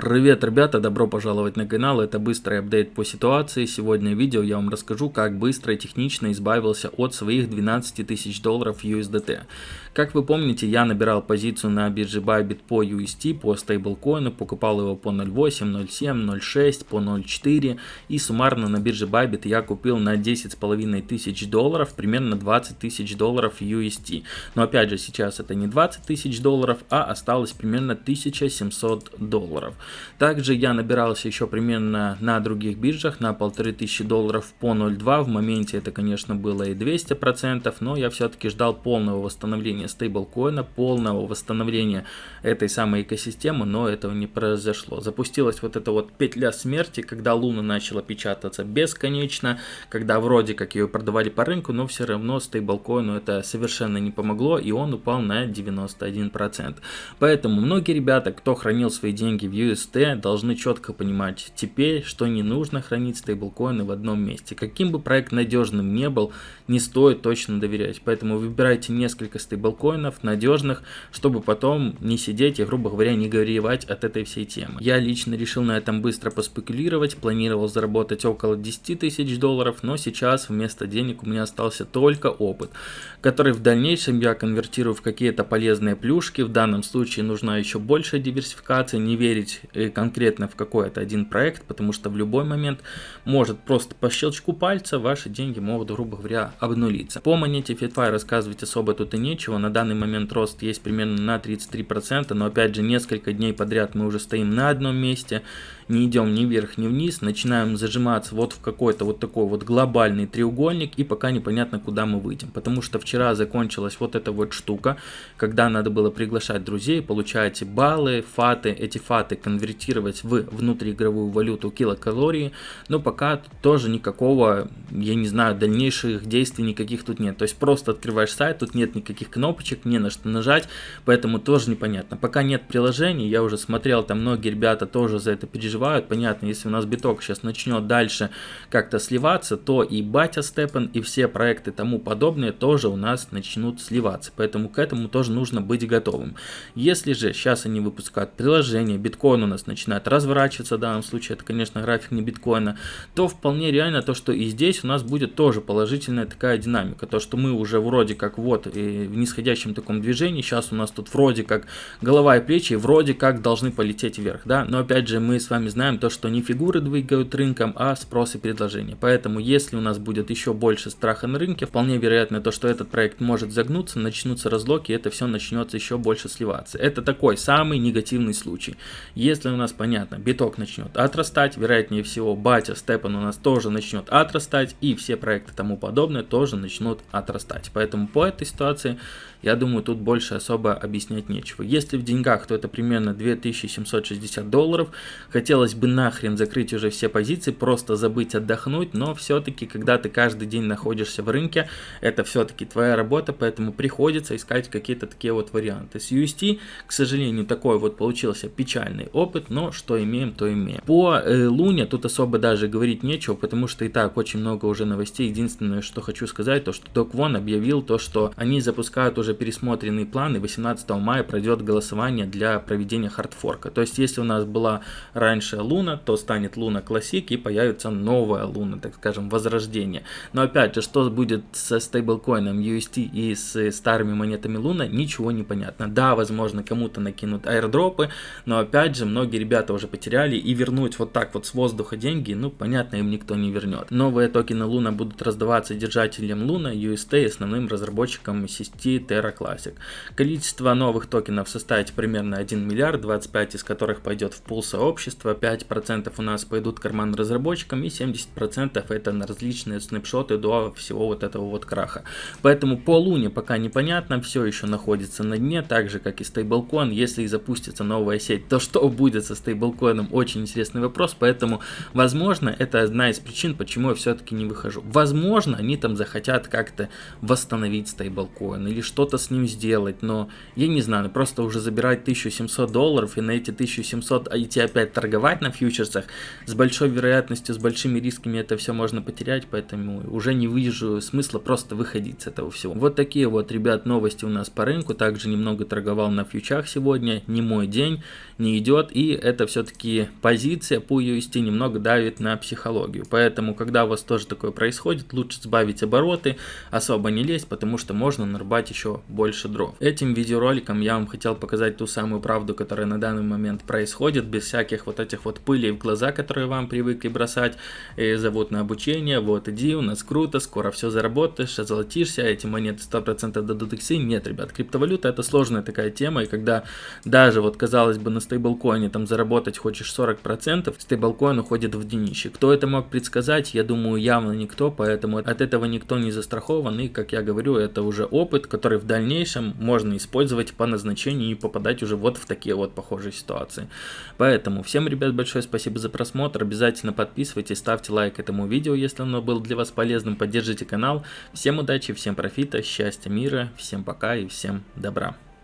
Привет, ребята, добро пожаловать на канал, это быстрый апдейт по ситуации. Сегодня в видео я вам расскажу, как быстро и технично избавился от своих 12 тысяч долларов USDT. Как вы помните, я набирал позицию на бирже Bybit по UST, по стейблкоину, покупал его по 0.8, 0.7, 0.6, по 0.4 и суммарно на бирже Bybit я купил на 10,5 тысяч долларов, примерно 20 тысяч долларов UST. Но опять же, сейчас это не 20 тысяч долларов, а осталось примерно 1700 долларов. Также я набирался еще примерно на других биржах на 1500 долларов по 0.2, в моменте это, конечно, было и 200%, но я все-таки ждал полного восстановления стейблкоина, полного восстановления этой самой экосистемы, но этого не произошло. Запустилась вот эта вот петля смерти, когда Луна начала печататься бесконечно, когда вроде как ее продавали по рынку, но все равно стейблкоину это совершенно не помогло, и он упал на 91%. Поэтому многие ребята, кто хранил свои деньги в UST, должны четко понимать теперь, что не нужно хранить стейблкоины в одном месте. Каким бы проект надежным не был, не стоит точно доверять. Поэтому выбирайте несколько стейблкоинов, надежных, чтобы потом не сидеть и, грубо говоря, не горевать от этой всей темы. Я лично решил на этом быстро поспекулировать, планировал заработать около 10 тысяч долларов, но сейчас вместо денег у меня остался только опыт, который в дальнейшем я конвертирую в какие-то полезные плюшки. В данном случае нужна еще большая диверсификация, не верить э, конкретно в какой-то один проект, потому что в любой момент может просто по щелчку пальца ваши деньги могут, грубо говоря, обнулиться. По монете FitFi рассказывать особо тут и нечего, на данный момент рост есть примерно на 33%, но опять же несколько дней подряд мы уже стоим на одном месте, не идем ни вверх, ни вниз, начинаем зажиматься вот в какой-то вот такой вот глобальный треугольник и пока непонятно куда мы выйдем. Потому что вчера закончилась вот эта вот штука, когда надо было приглашать друзей, получаете баллы, фаты, эти фаты конвертировать в внутриигровую валюту килокалории, но пока тоже никакого, я не знаю, дальнейших действий никаких тут нет. То есть просто открываешь сайт, тут нет никаких кнопочек, не на что нажать, поэтому тоже непонятно. Пока нет приложений, я уже смотрел, там многие ребята тоже за это переживают. Понятно, если у нас биток сейчас начнет дальше как-то сливаться, то и батя степен, и все проекты тому подобные тоже у нас начнут сливаться. Поэтому к этому тоже нужно быть готовым. Если же сейчас они выпускают приложение, биткоин у нас начинает разворачиваться, в данном случае это, конечно, график не биткоина, то вполне реально то, что и здесь у нас будет тоже положительная такая динамика. То, что мы уже вроде как вот и в нисходящем таком движении, сейчас у нас тут вроде как голова и плечи вроде как должны полететь вверх, да, но опять же мы с вами знаем то, что не фигуры двигают рынком, а спрос и предложение. Поэтому если у нас будет еще больше страха на рынке, вполне вероятно то, что этот проект может загнуться, начнутся разлоки, и это все начнется еще больше сливаться. Это такой самый негативный случай. Если у нас, понятно, биток начнет отрастать, вероятнее всего батя Степан у нас тоже начнет отрастать, и все проекты тому подобное тоже начнут отрастать. Поэтому по этой ситуации, я думаю, тут больше особо объяснять нечего. Если в деньгах, то это примерно 2760 долларов. Хотел хотелось бы нахрен закрыть уже все позиции, просто забыть отдохнуть, но все-таки, когда ты каждый день находишься в рынке, это все-таки твоя работа, поэтому приходится искать какие-то такие вот варианты. С UST, к сожалению, такой вот получился печальный опыт, но что имеем, то имеем. По э, Луне тут особо даже говорить нечего, потому что и так очень много уже новостей. Единственное, что хочу сказать, то что Док Вон объявил то, что они запускают уже пересмотренный план, и 18 мая пройдет голосование для проведения хардфорка. То есть, если у нас была раньше Луна, то станет Луна Классик и появится новая Луна, так скажем, возрождение. Но опять же, что будет со стейблкоином UST и с старыми монетами Луна, ничего не понятно. Да, возможно, кому-то накинут аирдропы, но опять же, многие ребята уже потеряли и вернуть вот так вот с воздуха деньги, ну, понятно, им никто не вернет. Новые токены Луна будут раздаваться держателям Луна, UST и основным разработчикам сети Terra Classic. Количество новых токенов составит примерно 1 миллиард, 25 из которых пойдет в пул сообщества, 5% у нас пойдут карман разработчикам и 70% это на различные снапшоты до всего вот этого вот краха. Поэтому по луне пока непонятно, все еще находится на дне, так же как и стейблкоин. Если и запустится новая сеть, то что будет со стейблкоином, очень интересный вопрос, поэтому возможно это одна из причин, почему я все-таки не выхожу. Возможно они там захотят как-то восстановить стейблкоин или что-то с ним сделать, но я не знаю, просто уже забирать 1700 долларов и на эти 1700 идти опять торговать на фьючерсах, с большой вероятностью, с большими рисками это все можно потерять, поэтому уже не вижу смысла просто выходить с этого всего. Вот такие вот, ребят, новости у нас по рынку. Также немного торговал на фьючах сегодня, не мой день, не идет. И это все-таки позиция по UST немного давит на психологию. Поэтому, когда у вас тоже такое происходит, лучше сбавить обороты, особо не лезть, потому что можно нарубать еще больше дров. Этим видеороликом я вам хотел показать ту самую правду, которая на данный момент происходит, без всяких вот этих вот пылей в глаза, которые вам привыкли бросать, и зовут на обучение, вот иди, у нас круто, скоро все заработаешь, озолотишься, эти монеты 100% дадут иксы. Нет, ребят, криптовалюта это сложная такая тема, и когда даже вот казалось бы на стейблкоине там заработать хочешь 40%, стейблкоин уходит в днище. Кто это мог предсказать, я думаю явно никто, поэтому от этого никто не застрахован, и как я говорю, это уже опыт, который в дальнейшем можно использовать по назначению и попадать уже вот в такие вот похожие ситуации. Поэтому всем, ребят, большое спасибо за просмотр, обязательно подписывайтесь, ставьте лайк этому видео, если оно было для вас полезным, поддержите канал. Всем удачи, всем профита, счастья, мира, всем пока и всем добра.